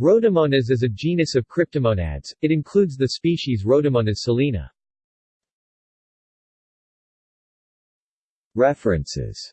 Rhodomonas is a genus of cryptomonads, it includes the species Rhodomonas salina. References